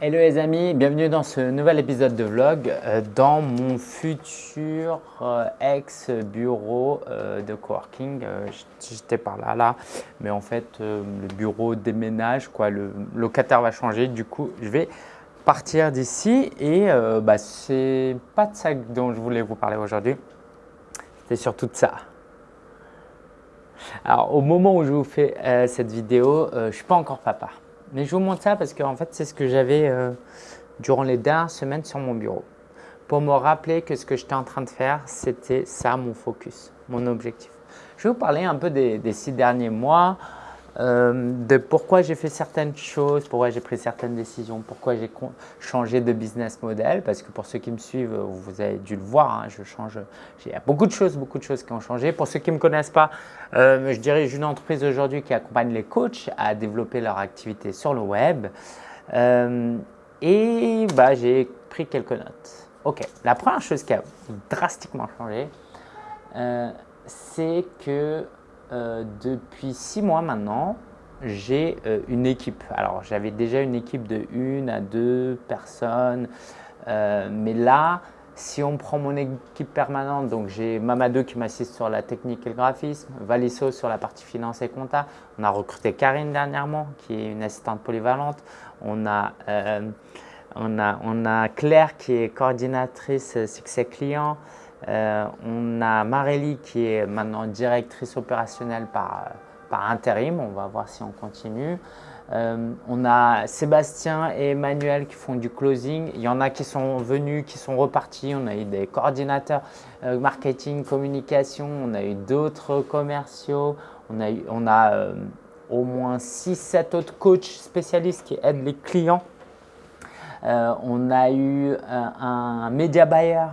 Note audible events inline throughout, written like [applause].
Hello les amis, bienvenue dans ce nouvel épisode de vlog euh, dans mon futur euh, ex-bureau euh, de coworking. J'étais par là, là, mais en fait le bureau déménage, quoi, le locataire va changer, du coup je vais partir d'ici et bah, c'est pas de ça dont je voulais vous parler aujourd'hui, c'est surtout de ça. Alors au moment où je vous fais cette vidéo, je ne suis pas encore papa. Mais je vous montre ça parce que en fait, c'est ce que j'avais euh, durant les dernières semaines sur mon bureau. Pour me rappeler que ce que j'étais en train de faire, c'était ça mon focus, mon objectif. Je vais vous parler un peu des six derniers mois, euh, de pourquoi j'ai fait certaines choses, pourquoi j'ai pris certaines décisions, pourquoi j'ai changé de business model. Parce que pour ceux qui me suivent, vous avez dû le voir, hein, je change. Il y a beaucoup de choses, beaucoup de choses qui ont changé. Pour ceux qui ne me connaissent pas, euh, je dirige une entreprise aujourd'hui qui accompagne les coachs à développer leur activité sur le web. Euh, et bah, j'ai pris quelques notes. Ok, la première chose qui a drastiquement changé, c'est que euh, depuis six mois maintenant, j'ai euh, une équipe. Alors, j'avais déjà une équipe de une à deux personnes, euh, mais là, si on prend mon équipe permanente, donc j'ai Mamadou qui m'assiste sur la technique et le graphisme, Valisso sur la partie finance et compta, on a recruté Karine dernièrement qui est une assistante polyvalente, on a, on a, on a Claire qui est coordinatrice succès client, euh, on a Marélie qui est maintenant directrice opérationnelle par, par intérim. On va voir si on continue. Euh, on a Sébastien et Emmanuel qui font du closing. Il y en a qui sont venus, qui sont repartis. On a eu des coordinateurs euh, marketing, communication. On a eu d'autres commerciaux. On a, eu, on a au moins 6-7 autres coachs spécialistes qui aident les clients euh, on a eu euh, un, média buyer,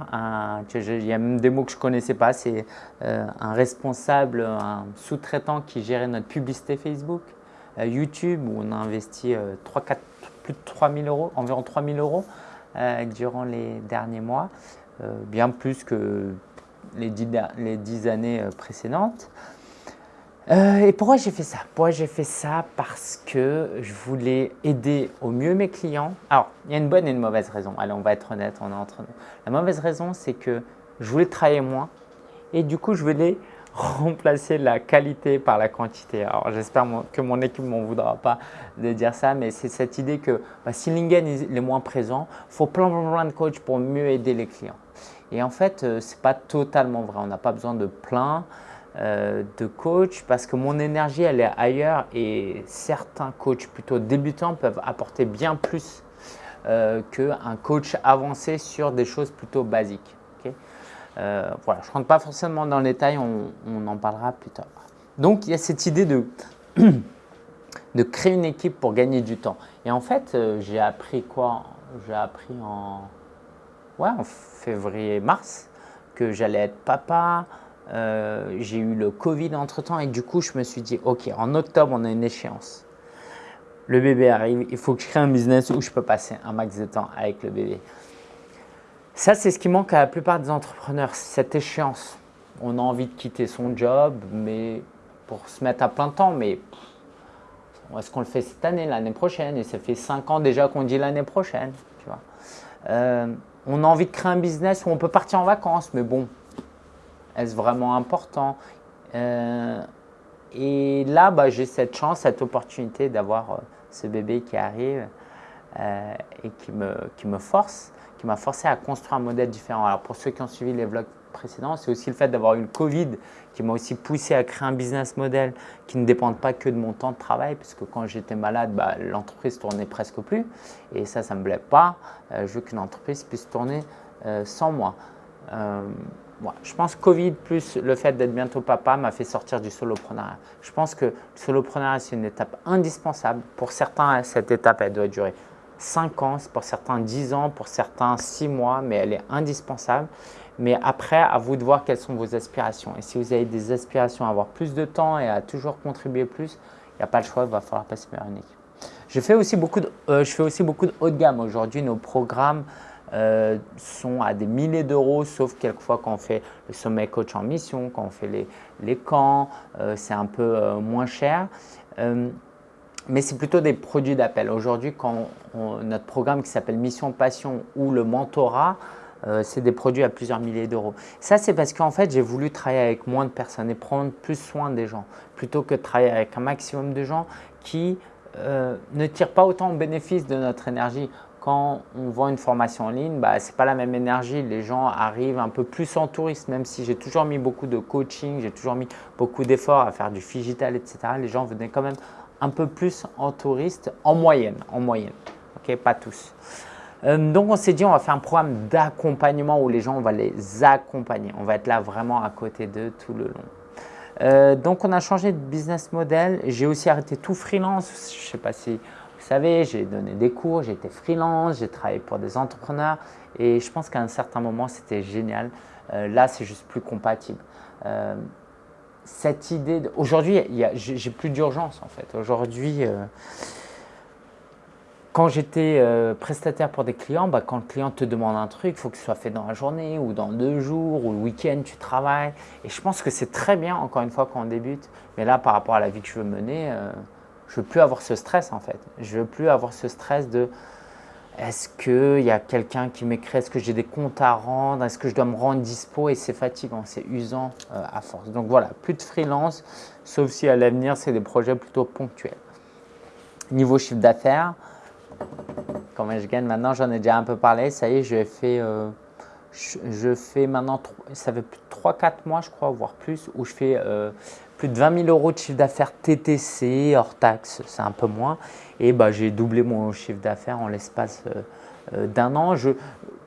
il y a même des mots que je ne connaissais pas, c'est euh, un responsable, un sous-traitant qui gérait notre publicité Facebook, YouTube, où on a investi 3, 4, plus de 3 000 euros, environ 3 000 euros durant les derniers mois, bien plus que les les 10 années précédentes. Euh, et pourquoi j'ai fait ça? Pourquoi j'ai fait ça? Parce que je voulais aider au mieux mes clients. Alors, il y a une bonne et une mauvaise raison. Allez, on va être honnête, on est entre nous. La mauvaise raison, c'est que je voulais travailler moins et du coup, je voulais [laughs] remplacer la qualité par la quantité. Alors, j'espère que mon équipe ne m'en voudra pas de dire ça, mais c'est cette idée que bah, si Lingen est moins présent, il faut plein, plein, de coachs pour mieux aider les clients. Et en fait, euh, ce n'est pas totalement vrai. On n'a pas besoin de plein. Euh, de coach parce que mon énergie elle est ailleurs et certains coachs plutôt débutants peuvent apporter bien plus euh, qu'un coach avancé sur des choses plutôt basiques. Euh, voilà, je ne rentre pas forcément dans le détail, on, en parlera plus tard. Donc il y a cette idée de, [clears throat] de créer une équipe pour gagner du temps. Et en fait, j'ai appris quoi? J'ai appris en, ouais, en février-mars que j'allais être papa, euh, j'ai eu le Covid entre-temps et du coup, je me suis dit, OK, en octobre, on a une échéance. Le bébé arrive, il faut que je crée un business où je peux passer un max de temps avec le bébé. Ça, c'est ce qui manque à la plupart des entrepreneurs, cette échéance. On a envie de quitter son job, mais pour se mettre à plein temps, mais est-ce qu'on le fait cette année, l'année prochaine? Et ça fait 5 ans déjà qu'on dit l'année prochaine. Tu vois. Euh, on a envie de créer un business où on peut partir en vacances, mais bon, est-ce vraiment important euh, Et là, bah, j'ai cette chance, cette opportunité d'avoir euh, ce bébé qui arrive euh, et qui me, force, qui m'a forcé à construire un modèle différent. Alors pour ceux qui ont suivi les vlogs précédents, c'est aussi le fait d'avoir eu le Covid qui m'a aussi poussé à créer un business model qui ne dépend pas que de mon temps de travail, puisque quand j'étais malade, bah, l'entreprise tournait presque plus. Et ça, ça ne me plaît pas. je veux qu'une entreprise puisse tourner sans moi je pense que Covid plus le fait d'être bientôt papa m'a fait sortir du soloprenariat. Je pense que le soloprenariat, c'est une étape indispensable. Pour certains, cette étape, elle doit durer 5 ans, pour certains 10 ans, pour certains 6 mois, mais elle est indispensable. Mais après, à vous de voir quelles sont vos aspirations. Et si vous avez des aspirations à avoir plus de temps et à toujours contribuer plus, il n'y a pas le choix, il va falloir passer par une équipe. Je fais aussi beaucoup de, euh, je fais aussi beaucoup de haut de gamme. Aujourd'hui, nos programmes euh, sont à des milliers d'euros, sauf quelquefois quand on fait le sommet coach en mission, quand on fait les, les camps, euh, c'est un peu euh, moins cher. mais c'est plutôt des produits d'appel. Aujourd'hui, quand notre programme qui s'appelle Mission Passion ou le mentorat, c'est des produits à plusieurs milliers d'euros. Ça, c'est parce qu'en fait, j'ai voulu travailler avec moins de personnes et prendre plus soin des gens, plutôt que travailler avec un maximum de gens qui ne tirent pas autant au bénéfice de notre énergie. Quand on vend une formation en ligne, bah, ce pas la même énergie. Les gens arrivent un peu plus en touriste, même si j'ai toujours mis beaucoup de coaching, j'ai toujours mis beaucoup d'efforts à faire du digital, etc. Les gens venaient quand même un peu plus en touriste en moyenne, en moyenne. Ok, pas tous. Euh, donc on s'est dit on va faire un programme d'accompagnement où les gens on va les accompagner. On va être là vraiment à côté d'eux tout le long. Euh, donc on a changé de business model. J'ai aussi arrêté tout freelance. Je ne sais pas si vous savez, j'ai donné des cours, j'ai été freelance, j'ai travaillé pour des entrepreneurs et je pense qu'à un certain moment c'était génial. Euh, là c'est juste plus compatible cette idée. Aujourd'hui, j'ai plus d'urgence en fait. Aujourd'hui, euh, quand j'étais euh, prestataire pour des clients, bah, quand le client te demande un truc, il faut que ce soit fait dans la journée ou dans deux jours ou le week-end, tu travailles. Et je pense que c'est très bien, encore une fois, quand on débute. Mais là, par rapport à la vie que je veux mener, euh, je veux plus avoir ce stress en fait. Je veux plus avoir ce stress de est-ce qu'il y a quelqu'un qui m'écrit? Est-ce que j'ai des comptes à rendre? Est-ce que je dois me rendre dispo? Et c'est fatigant, c'est usant euh, à force. Donc voilà, plus de freelance, sauf si à l'avenir, c'est des projets plutôt ponctuels. Niveau chiffre d'affaires, comment je gagne maintenant? J'en ai déjà un peu parlé. Ça y est, je fais, euh, je, fais maintenant, ça fait plus de 3-4 mois, je crois, voire plus, où je fais euh, plus de 20 000 euros de chiffre d'affaires TTC, hors taxe, c'est un peu moins. Et bah, j'ai doublé mon chiffre d'affaires en l'espace euh, euh, d'un an. Je,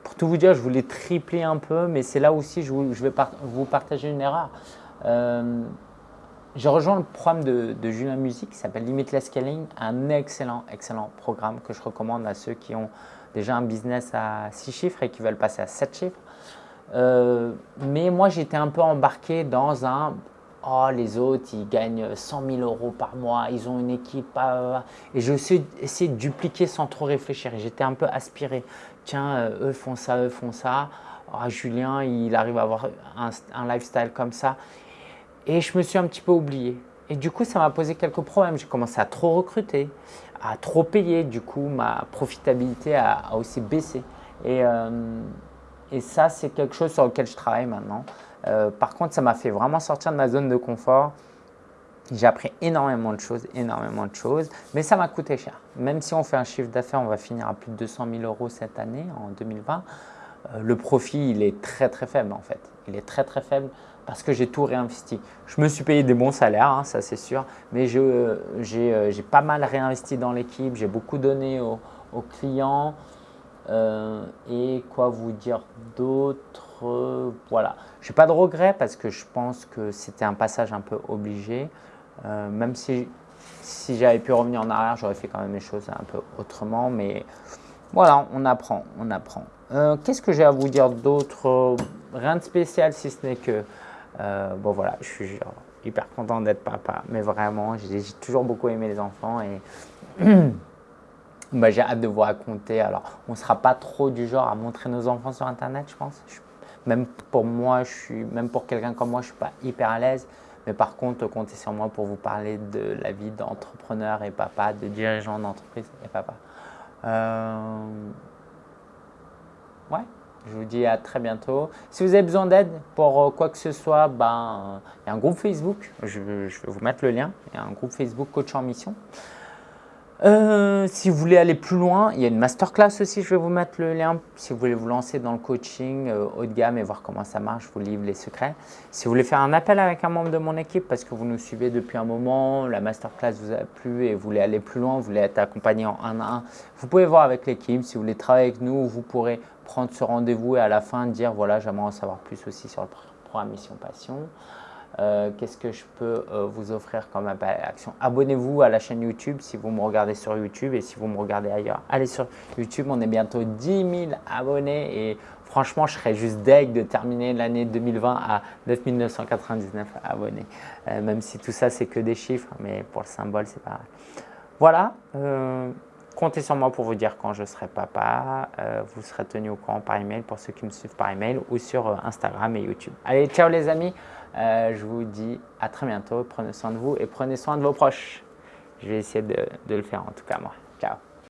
pour tout vous dire, je voulais tripler un peu, mais c'est là aussi je, je vais vous partager une erreur. Euh, j'ai rejoint le programme de, Julien Musique qui s'appelle Limitless Scaling, un excellent, excellent programme que je recommande à ceux qui ont déjà un business à 6 chiffres et qui veulent passer à 7 chiffres. mais moi, j'étais un peu embarqué dans un oh, les autres, ils gagnent 100 000 euros par mois, ils ont une équipe. Et j'ai aussi essayé de dupliquer sans trop réfléchir. J'étais un peu aspiré. Tiens, euh, eux font ça, eux font ça. Oh, Julien, il arrive à avoir un, lifestyle comme ça. Et je me suis un petit peu oublié. Et du coup, ça m'a posé quelques problèmes. J'ai commencé à trop recruter, à trop payer. Du coup, ma profitabilité a, aussi baissé. Et, euh, et ça, c'est quelque chose sur lequel je travaille maintenant. Euh, par contre, ça m'a fait vraiment sortir de ma zone de confort. J'ai appris énormément de choses, énormément de choses, mais ça m'a coûté cher. Même si on fait un chiffre d'affaires, on va finir à plus de 200 000 euros cette année, en 2020. Euh, le profit, il est très très faible en fait. Il est très très faible parce que j'ai tout réinvesti. Je me suis payé des bons salaires, hein, ça c'est sûr, mais euh, j'ai pas mal réinvesti dans l'équipe, j'ai beaucoup donné aux, aux clients. et quoi vous dire d'autre? Voilà. Je n'ai pas de regret parce que je pense que c'était un passage un peu obligé. Euh, même si, si j'avais pu revenir en arrière, j'aurais fait quand même les choses un peu autrement. Mais voilà, on apprend, on apprend. Euh, qu'est-ce que j'ai à vous dire d'autre? Rien de spécial si ce n'est que, euh, bon voilà, je suis hyper content d'être papa. Mais vraiment, j'ai toujours beaucoup aimé les enfants et [clears throat] bah, j'ai hâte de vous raconter. Alors, on ne sera pas trop du genre à montrer nos enfants sur Internet, je pense. Je même pour moi, je suis, même pour quelqu'un comme moi, je ne suis pas hyper à l'aise. Mais par contre, comptez sur moi pour vous parler de la vie d'entrepreneur et papa, de dirigeant d'entreprise et papa. Euh, ouais, je vous dis à très bientôt. Si vous avez besoin d'aide pour euh, quoi que ce soit, ben, il y a un groupe Facebook. Je, je, vais vous mettre le lien. Il y a un groupe Facebook Coach en Mission. Euh, si vous voulez aller plus loin, il y a une masterclass aussi, je vais vous mettre le lien. Si vous voulez vous lancer dans le coaching euh, haut de gamme et voir comment ça marche, je vous livre les secrets. Si vous voulez faire un appel avec un membre de mon équipe parce que vous nous suivez depuis un moment, la masterclass vous a plu et vous voulez aller plus loin, vous voulez être accompagné en un à un, vous pouvez voir avec l'équipe. Si vous voulez travailler avec nous, vous pourrez prendre ce rendez-vous et à la fin dire voilà, j'aimerais en savoir plus aussi sur le programme Mission Passion. Euh, qu'est-ce que je peux euh, vous offrir comme action? Abonnez-vous à la chaîne YouTube si vous me regardez sur YouTube et si vous me regardez ailleurs. Allez sur YouTube, on est bientôt 10 000 abonnés et franchement, je serais juste deg de terminer l'année 2020 à 9 999 abonnés. Euh, même si tout ça, c'est que des chiffres, mais pour le symbole, c'est pareil. Voilà. Comptez sur moi pour vous dire quand je serai papa. vous serez tenu au courant par email pour ceux qui me suivent par email ou sur Instagram et YouTube. Allez, ciao les amis. Euh, je vous dis à très bientôt. Prenez soin de vous et prenez soin de vos proches. je vais essayer de, de le faire en tout cas moi. Ciao